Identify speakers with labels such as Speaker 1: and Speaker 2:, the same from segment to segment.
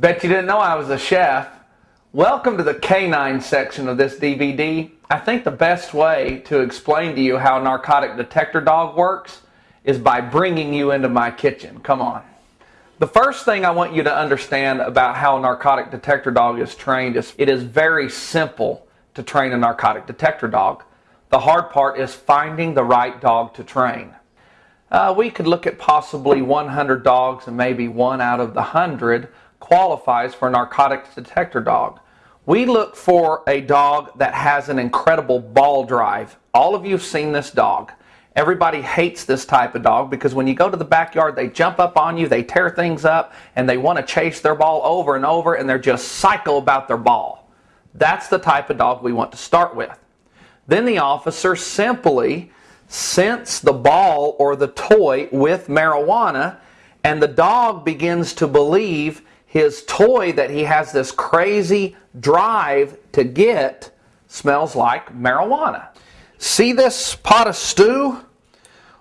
Speaker 1: Bet you didn't know I was a chef. Welcome to the canine section of this DVD. I think the best way to explain to you how a narcotic detector dog works is by bringing you into my kitchen. Come on. The first thing I want you to understand about how a narcotic detector dog is trained is it is very simple to train a narcotic detector dog. The hard part is finding the right dog to train. Uh, we could look at possibly 100 dogs and maybe one out of the 100 qualifies for a narcotics detector dog. We look for a dog that has an incredible ball drive. All of you have seen this dog. Everybody hates this type of dog because when you go to the backyard, they jump up on you, they tear things up, and they want to chase their ball over and over, and they're just psycho about their ball. That's the type of dog we want to start with. Then the officer simply scents the ball or the toy with marijuana, and the dog begins to believe his toy that he has this crazy drive to get smells like marijuana. See this pot of stew?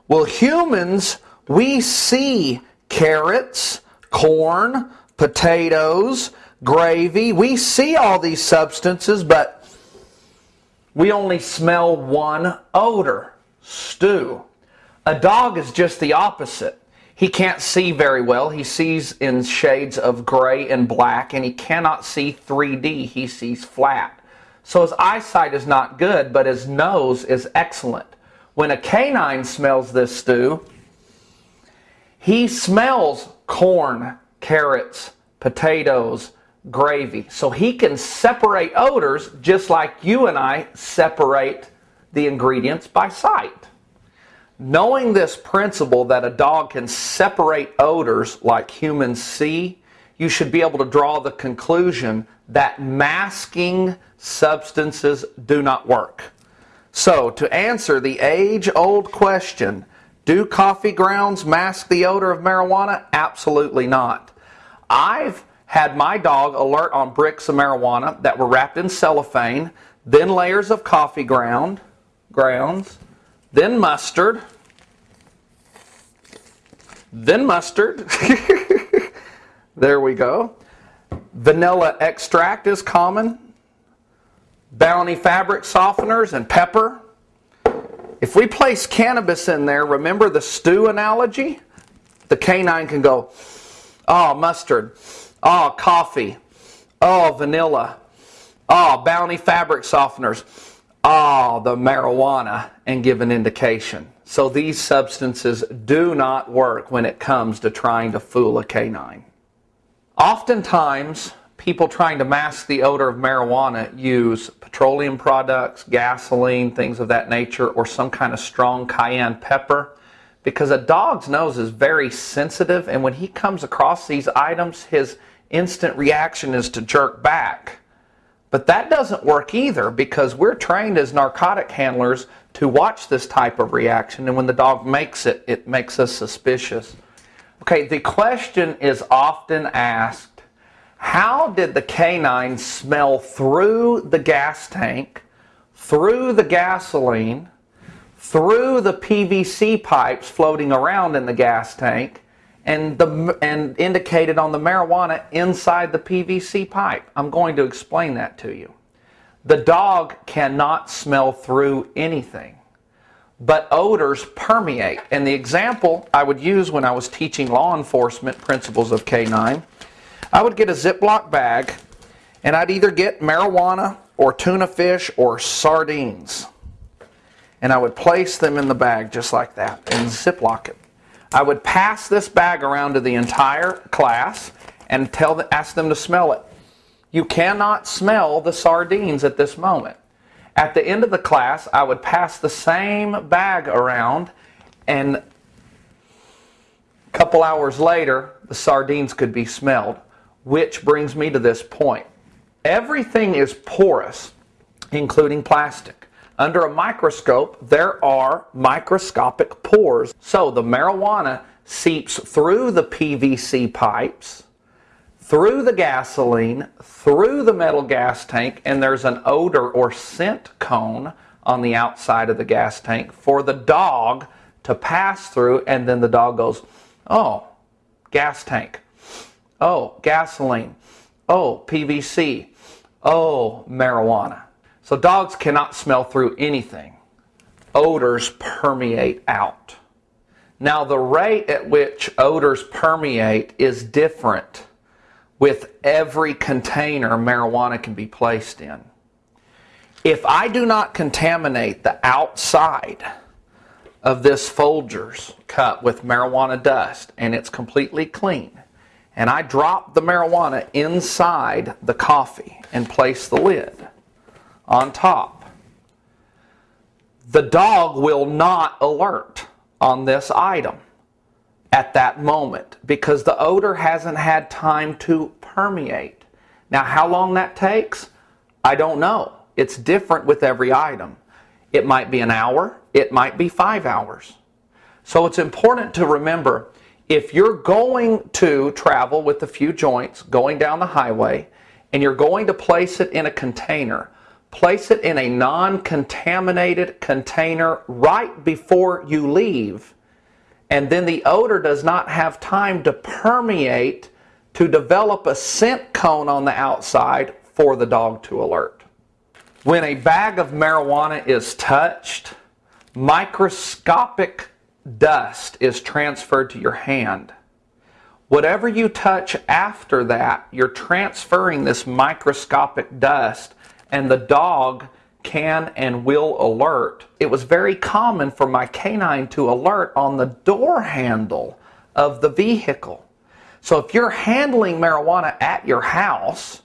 Speaker 1: Well, humans, we see carrots, corn, potatoes, gravy. We see all these substances, but we only smell one odor stew. A dog is just the opposite. He can't see very well. He sees in shades of gray and black, and he cannot see 3D. He sees flat. So his eyesight is not good, but his nose is excellent. When a canine smells this stew, he smells corn, carrots, potatoes, gravy. So he can separate odors just like you and I separate the ingredients by sight. Knowing this principle that a dog can separate odors like humans see, you should be able to draw the conclusion that masking substances do not work. So, to answer the age old question, do coffee grounds mask the odor of marijuana? Absolutely not. I've had my dog alert on bricks of marijuana that were wrapped in cellophane, then layers of coffee ground, grounds, then mustard, then mustard. there we go. Vanilla extract is common. Bounty fabric softeners and pepper. If we place cannabis in there, remember the stew analogy? The canine can go, oh, mustard, oh, coffee, oh, vanilla, oh, bounty fabric softeners, oh, the marijuana, and give an indication. So these substances do not work when it comes to trying to fool a canine. Oftentimes, people trying to mask the odor of marijuana use petroleum products, gasoline, things of that nature, or some kind of strong cayenne pepper because a dog's nose is very sensitive and when he comes across these items, his instant reaction is to jerk back. But that doesn't work either because we're trained as narcotic handlers to watch this type of reaction, and when the dog makes it, it makes us suspicious. Okay, the question is often asked how did the canine smell through the gas tank, through the gasoline, through the PVC pipes floating around in the gas tank, and, the, and indicated on the marijuana inside the PVC pipe? I'm going to explain that to you. The dog cannot smell through anything, but odors permeate. And the example I would use when I was teaching law enforcement principles of K9, I would get a Ziploc bag and I'd either get marijuana or tuna fish or sardines. And I would place them in the bag just like that and Ziploc it. I would pass this bag around to the entire class and tell the, ask them to smell it. You cannot smell the sardines at this moment. At the end of the class, I would pass the same bag around, and a couple hours later, the sardines could be smelled, which brings me to this point. Everything is porous, including plastic. Under a microscope, there are microscopic pores. So the marijuana seeps through the PVC pipes through the gasoline, through the metal gas tank, and there's an odor or scent cone on the outside of the gas tank for the dog to pass through, and then the dog goes, Oh, gas tank. Oh, gasoline. Oh, PVC. Oh, marijuana. So dogs cannot smell through anything. Odors permeate out. Now, the rate at which odors permeate is different with every container marijuana can be placed in. If I do not contaminate the outside of this Folgers cup with marijuana dust and it's completely clean, and I drop the marijuana inside the coffee and place the lid on top, the dog will not alert on this item at that moment because the odor hasn't had time to permeate. Now, how long that takes, I don't know. It's different with every item. It might be an hour, it might be five hours. So it's important to remember if you're going to travel with a few joints going down the highway and you're going to place it in a container, place it in a non contaminated container right before you leave. And then the odor does not have time to permeate to develop a scent cone on the outside for the dog to alert. When a bag of marijuana is touched, microscopic dust is transferred to your hand. Whatever you touch after that, you're transferring this microscopic dust and the dog can and will alert. It was very common for my canine to alert on the door handle of the vehicle. So if you're handling marijuana at your house,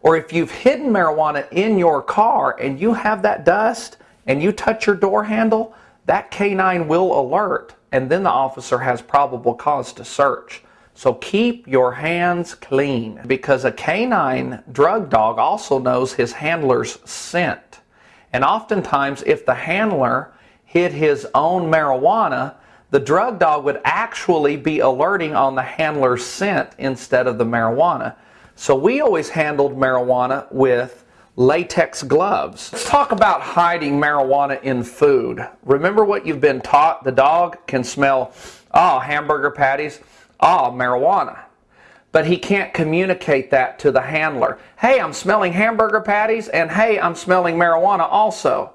Speaker 1: or if you've hidden marijuana in your car and you have that dust and you touch your door handle, that canine will alert and then the officer has probable cause to search. So keep your hands clean because a canine drug dog also knows his handler's scent. And oftentimes, if the handler hid his own marijuana, the drug dog would actually be alerting on the handler's scent instead of the marijuana. So we always handled marijuana with latex gloves. Let's talk about hiding marijuana in food. Remember what you've been taught? The dog can smell, oh, hamburger patties ah, marijuana. But he can't communicate that to the handler. Hey, I'm smelling hamburger patties, and hey, I'm smelling marijuana also.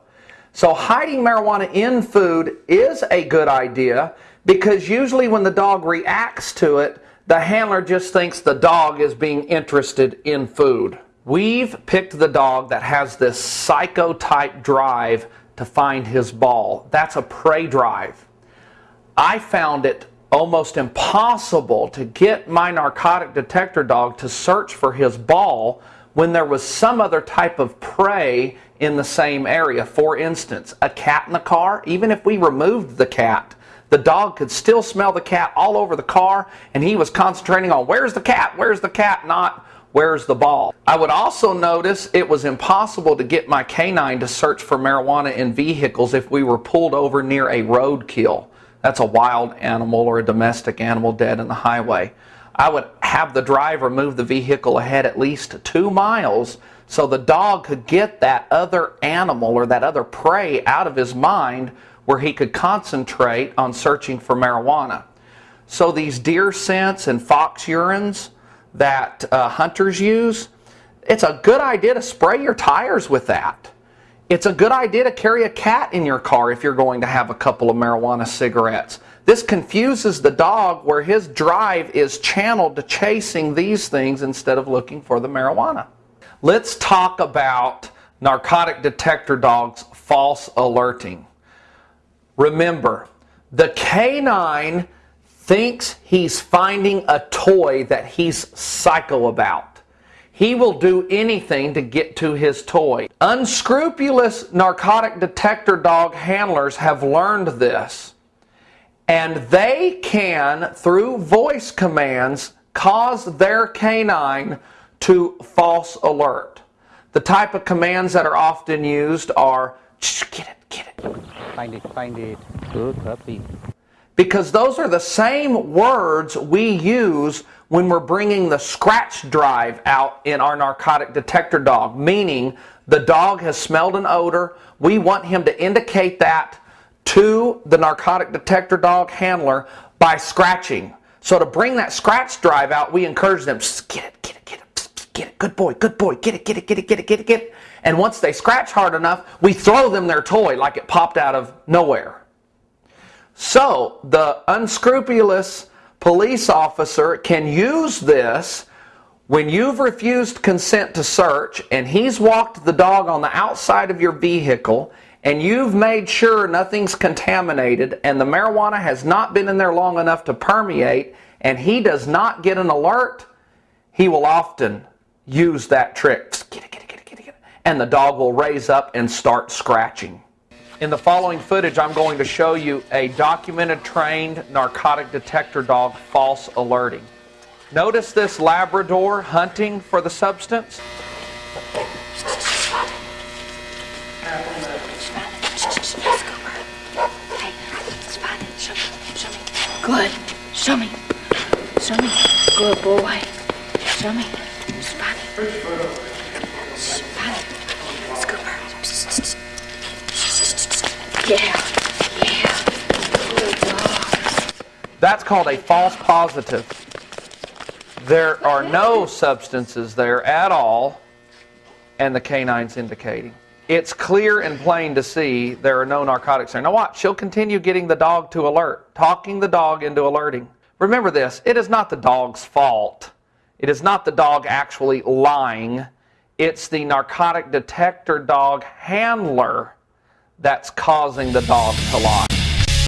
Speaker 1: So hiding marijuana in food is a good idea because usually when the dog reacts to it, the handler just thinks the dog is being interested in food. We've picked the dog that has this psycho type drive to find his ball. That's a prey drive. I found it almost impossible to get my narcotic detector dog to search for his ball when there was some other type of prey in the same area. For instance, a cat in the car, even if we removed the cat, the dog could still smell the cat all over the car and he was concentrating on where's the cat, where's the cat, not where's the ball. I would also notice it was impossible to get my canine to search for marijuana in vehicles if we were pulled over near a roadkill. That's a wild animal or a domestic animal dead in the highway. I would have the driver move the vehicle ahead at least two miles so the dog could get that other animal or that other prey out of his mind where he could concentrate on searching for marijuana. So these deer scents and fox urines that uh, hunters use, it's a good idea to spray your tires with that. It's a good idea to carry a cat in your car if you're going to have a couple of marijuana cigarettes. This confuses the dog where his drive is channeled to chasing these things instead of looking for the marijuana. Let's talk about narcotic detector dogs false alerting. Remember, the canine thinks he's finding a toy that he's psycho about. He will do anything to get to his toy. Unscrupulous narcotic detector dog handlers have learned this. And they can, through voice commands, cause their canine to false alert. The type of commands that are often used are get it, get it.
Speaker 2: Find it, find it. Good puppy.
Speaker 1: Because those are the same words we use when we're bringing the scratch drive out in our narcotic detector dog, meaning the dog has smelled an odor. We want him to indicate that to the narcotic detector dog handler by scratching. So to bring that scratch drive out, we encourage them, get it, get it, get it, get it, good boy, good boy, get it, get it, get it, get it, get it, get it. And once they scratch hard enough, we throw them their toy like it popped out of nowhere. So the unscrupulous police officer can use this when you've refused consent to search and he's walked the dog on the outside of your vehicle and you've made sure nothing's contaminated and the marijuana has not been in there long enough to permeate and he does not get an alert, he will often use that trick. And the dog will raise up and start scratching. In the following footage, I'm going to show you a documented trained narcotic detector dog false alerting. Notice this Labrador hunting for the substance?
Speaker 3: Good. Show me. Show me. Good boy. Show me. Spot it. Spot it. Scooper. Yeah. Yeah. Good dog.
Speaker 1: That's called a false positive. There are no substances there at all, and the canine's indicating. It's clear and plain to see there are no narcotics there. Now watch, she'll continue getting the dog to alert, talking the dog into alerting. Remember this, it is not the dog's fault. It is not the dog actually lying. It's the narcotic detector dog handler that's causing the dog to lie.